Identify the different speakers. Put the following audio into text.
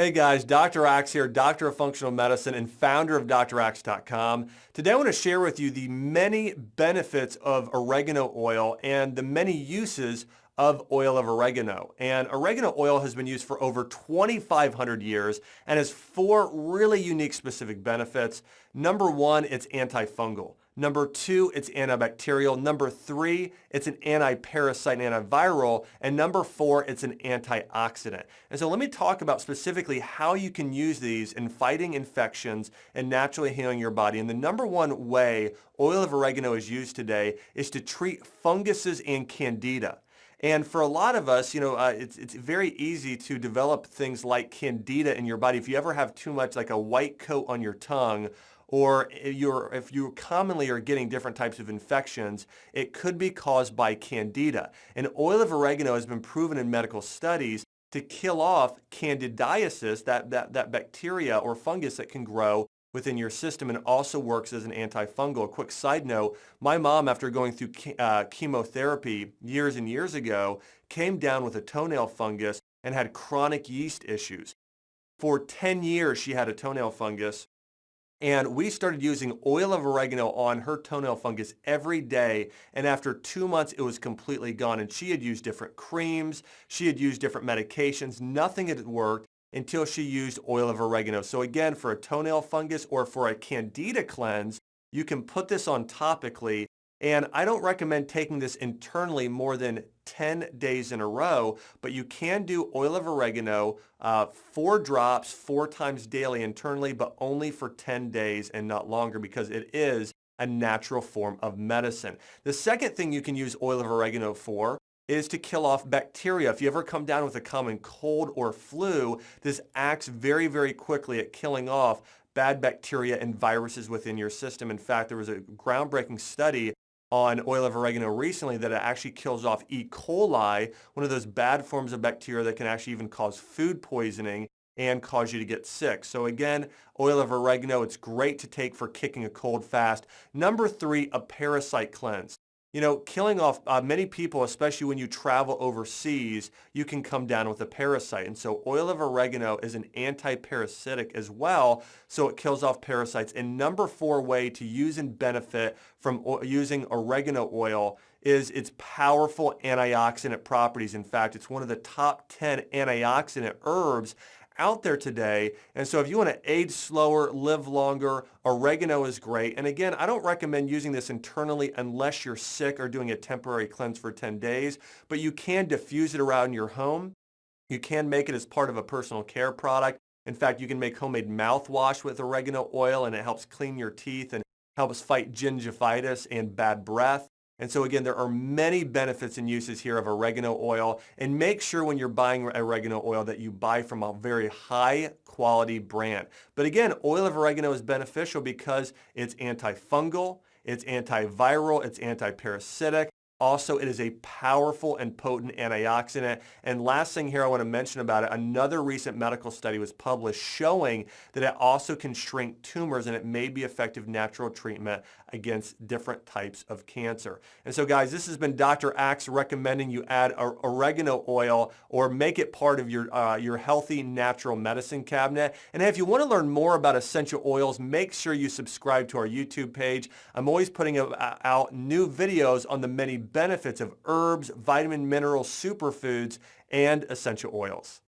Speaker 1: Hey guys, Dr. Axe here, Doctor of Functional Medicine and founder of DrAxe.com. Today I want to share with you the many benefits of oregano oil and the many uses of oil of oregano. And oregano oil has been used for over 2,500 years and has four really unique specific benefits. Number one, it's antifungal. Number two, it's antibacterial. Number three, it's an antiparasite and antiviral. And number four, it's an antioxidant. And so let me talk about specifically how you can use these in fighting infections and naturally healing your body. And the number one way oil of oregano is used today is to treat funguses and candida. And for a lot of us, you know, uh, it's, it's very easy to develop things like candida in your body. If you ever have too much like a white coat on your tongue or you're, if you commonly are getting different types of infections, it could be caused by candida. And oil of oregano has been proven in medical studies to kill off candidiasis, that, that, that bacteria or fungus that can grow within your system and also works as an antifungal. Quick side note, my mom, after going through uh, chemotherapy years and years ago, came down with a toenail fungus and had chronic yeast issues. For 10 years, she had a toenail fungus and we started using oil of oregano on her toenail fungus every day. And after two months, it was completely gone. And she had used different creams. She had used different medications. Nothing had worked until she used oil of oregano. So again, for a toenail fungus or for a candida cleanse, you can put this on topically and I don't recommend taking this internally more than 10 days in a row, but you can do oil of oregano, uh, four drops, four times daily internally, but only for 10 days and not longer because it is a natural form of medicine. The second thing you can use oil of oregano for is to kill off bacteria. If you ever come down with a common cold or flu, this acts very, very quickly at killing off bad bacteria and viruses within your system. In fact, there was a groundbreaking study on oil of oregano recently that it actually kills off E. coli, one of those bad forms of bacteria that can actually even cause food poisoning and cause you to get sick. So again, oil of oregano, it's great to take for kicking a cold fast. Number three, a parasite cleanse. You know, killing off uh, many people, especially when you travel overseas, you can come down with a parasite. And so oil of oregano is an anti-parasitic as well, so it kills off parasites. And number four way to use and benefit from using oregano oil is its powerful antioxidant properties. In fact, it's one of the top 10 antioxidant herbs out there today. And so if you want to age slower, live longer, oregano is great. And again, I don't recommend using this internally unless you're sick or doing a temporary cleanse for 10 days, but you can diffuse it around your home. You can make it as part of a personal care product. In fact, you can make homemade mouthwash with oregano oil and it helps clean your teeth and helps fight gingivitis and bad breath. And so again, there are many benefits and uses here of oregano oil. And make sure when you're buying oregano oil that you buy from a very high quality brand. But again, oil of oregano is beneficial because it's antifungal, it's antiviral, it's antiparasitic, also, it is a powerful and potent antioxidant. And last thing here I want to mention about it, another recent medical study was published showing that it also can shrink tumors and it may be effective natural treatment against different types of cancer. And so guys, this has been Dr. Axe recommending you add oregano oil or make it part of your, uh, your healthy natural medicine cabinet. And if you want to learn more about essential oils, make sure you subscribe to our YouTube page. I'm always putting out new videos on the many benefits of herbs, vitamin, minerals, superfoods, and essential oils.